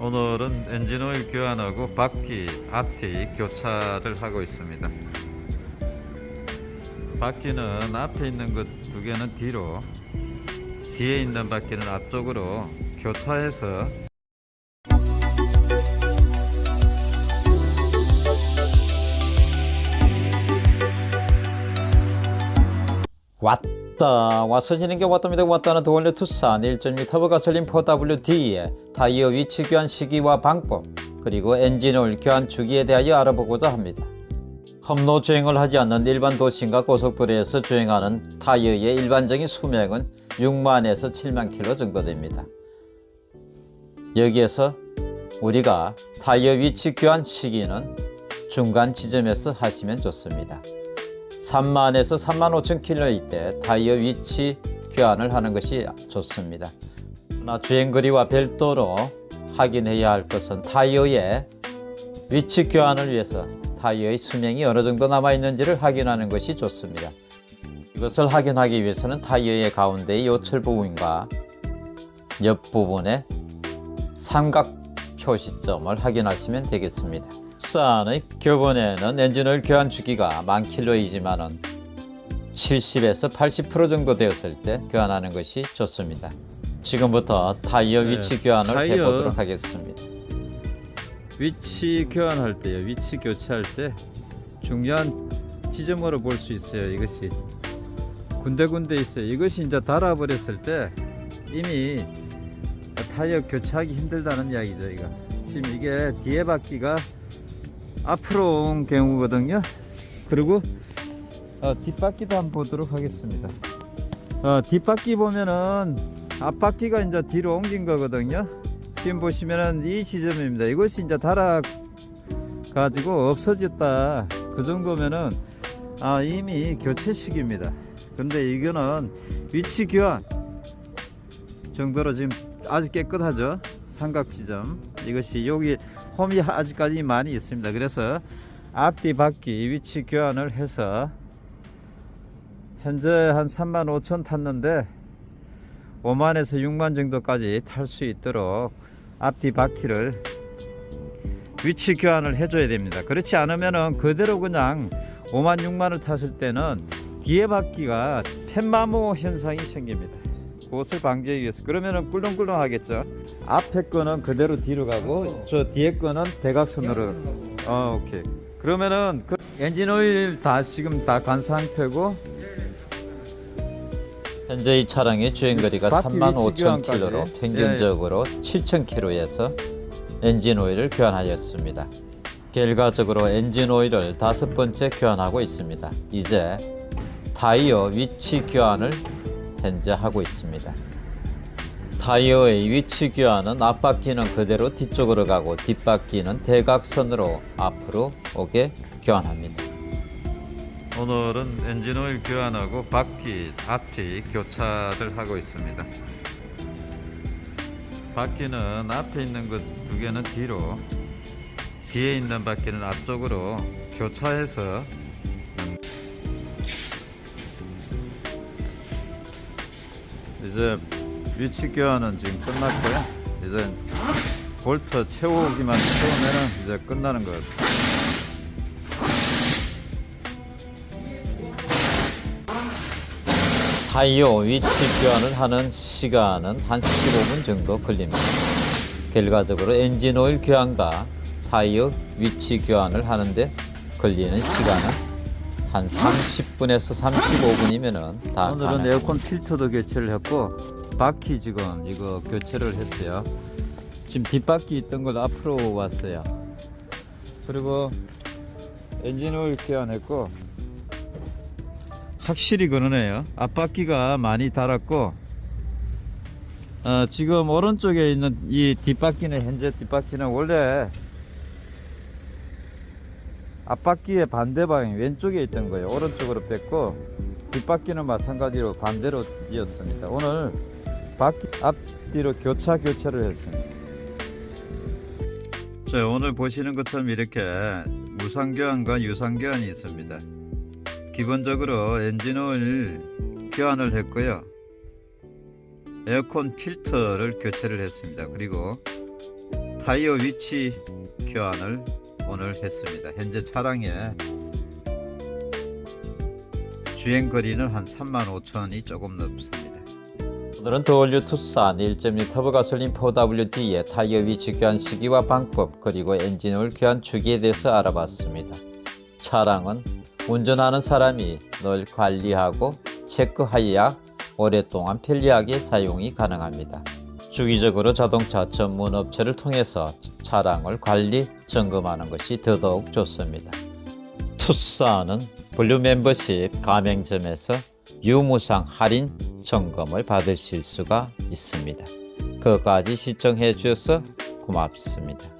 오늘은 엔진오일 교환하고 바퀴, 앞뒤 교차를 하고 있습니다. 바퀴는 앞에 있는 것 두 개는 뒤로, 뒤에 있는 바퀴는 앞쪽으로 교차해서 왔다. 와서 지는 게 왔답니다 왔다는 도원료 투싼 1.2 터보 가솔린 4WD의 타이어 위치 교환 시기와 방법 그리고 엔진오일 교환 주기에 대하여 알아보고자 합니다. 험로 주행을 하지 않는 일반 도심과 고속도로에서 주행하는 타이어의 일반적인 수명은 6만에서 7만 킬로 정도 됩니다. 여기에서 우리가 타이어 위치 교환 시기는 중간 지점에서 하시면 좋습니다 3만에서 3만 5천 킬로일 때 타이어 위치 교환을 하는 것이 좋습니다. 그러나 주행거리와 별도로 확인해야 할 것은 타이어의 위치 교환을 위해서 타이어의 수명이 어느 정도 남아 있는지를 확인하는 것이 좋습니다. 이것을 확인하기 위해서는 타이어의 가운데의 요철 부분과 옆 부분의 삼각 표시점을 확인하시면 되겠습니다. 투싼의 교본에는 엔진오일 교환 주기가 만 킬로이지만은 70에서 80% 정도 되었을 때 교환하는 것이 좋습니다. 지금부터 타이어 네, 위치 교환을 타이어. 해보도록 하겠습니다. 위치 교환할 때요. 위치 교체할 때 중요한 지점으로 볼 수 있어요. 이것이 군데군데 있어요. 이것이 이제 달아버렸을 때 이미 타이어 교체하기 힘들다는 이야기죠. 이거 지금 이게 뒤에 바퀴가 앞으로 온 경우거든요. 그리고 어, 뒷바퀴도 한번 보도록 하겠습니다. 어, 뒷바퀴 보면은 앞바퀴가 이제 뒤로 옮긴 거거든요. 지금 보시면은 이 지점입니다. 이것이 이제 달아 가지고 없어졌다. 그 정도면은 아, 이미 교체 시기입니다. 근데 이거는 위치 교환 정도로 지금 아주 깨끗하죠. 삼각 지점. 이것이 여기 홈이 아직까지 많이 있습니다. 그래서 앞뒤 바퀴 위치 교환을 해서 현재 한 3만 5천 탔는데 5만에서 6만 정도까지 탈 수 있도록 앞뒤 바퀴를 위치 교환을 해줘야 됩니다. 그렇지 않으면은 그대로 그냥 5만 6만을 탔을 때는 뒤에 바퀴가 펜마모 현상이 생깁니다. 그것을 방지하기 위해서 그러면은 꿀렁꿀렁 하겠죠. 앞에 거는 그대로 뒤로 가고 저 뒤에 거는 대각선으로. 어 오케이. 그러면은 그 엔진 오일 다 지금 다 간 상태고 현재 이 차량의 주행거리가 바퀴 3만 위치 5천 교환까지. 킬로로 평균적으로 7천 킬로에서 엔진 오일을 교환하였습니다. 결과적으로 엔진 오일을 다섯 번째 교환하고 있습니다. 이제 타이어 위치 교환을 현재 하고 있습니다. 타이어의 위치 교환은 앞바퀴는 그대로 뒤쪽으로 가고 뒷바퀴는 대각선으로 앞으로 오게 교환합니다. 오늘은 엔진오일 교환하고 바퀴 앞뒤 교차를 하고 있습니다. 바퀴는 앞에 있는 것 두 개는 뒤로, 뒤에 있는 바퀴는 앞쪽으로 교차해서 이제 위치 교환은 지금 끝났고요. 이제 볼트 채우기만 채우면은 이제 끝나는 거예요. 타이어 위치 교환을 하는 시간은 한 15분 정도 걸립니다. 결과적으로 엔진 오일 교환과 타이어 위치 교환을 하는데 걸리는 시간은 한 30분에서 35분이면 다 오늘은 가능합니다. 에어컨 필터도 교체를 했고 바퀴 지금 이거 교체를 했어요. 지금 뒷바퀴 있던 걸 앞으로 왔어요. 그리고 엔진 오일 교환했고 확실히 그러네요. 앞바퀴가 많이 닳았고 어, 지금 오른쪽에 있는 이 뒷바퀴는 현재 뒷바퀴는 원래 앞바퀴의 반대 방향 왼쪽에 있던 거예요. 오른쪽으로 뺐고 뒷바퀴는 마찬가지로 반대로 이었습니다. 오늘 바퀴 앞뒤로 교차 교체를 했습니다. 자 오늘 보시는 것처럼 이렇게 무상교환과 유상교환이 있습니다. 기본적으로 엔진오일 교환을 했고요. 에어컨 필터를 교체를 했습니다. 그리고 타이어 위치 교환을 오늘 했습니다. 현재 차량의 주행 거리는 한 3만 5천이 조금 넘습니다. 오늘은 디 올 뉴 투싼 1.2 터보 가솔린 4WD의 타이어 위치 교환 시기와 방법 그리고 엔진 오일 교환 주기에 대해서 알아봤습니다. 차량은 운전하는 사람이 늘 관리하고 체크하여야 오랫동안 편리하게 사용이 가능합니다. 주기적으로 자동차 전문 업체를 통해서 차량을 관리 점검하는 것이 더더욱 좋습니다. 투싼은 블루 멤버십 가맹점에서 유무상 할인 점검을 받으실 수가 있습니다. 끝까지 시청해 주셔서 고맙습니다.